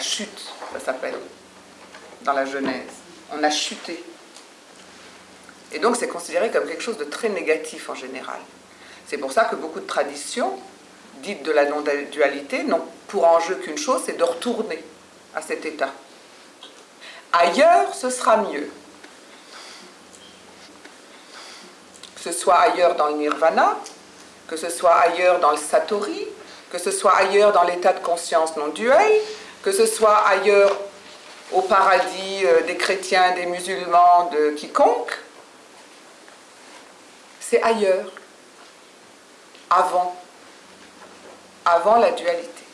Chute, ça s'appelle, dans la Genèse. On a chuté. Et donc c'est considéré comme quelque chose de très négatif en général. C'est pour ça que beaucoup de traditions, dites de la non-dualité, n'ont pour enjeu qu'une chose, c'est de retourner à cet état. Ailleurs, ce sera mieux. Que ce soit ailleurs dans le nirvana, que ce soit ailleurs dans le satori, que ce soit ailleurs dans l'état de conscience non duel, que ce soit ailleurs au paradis euh, des chrétiens, des musulmans, de quiconque, c'est ailleurs, avant, avant la dualité.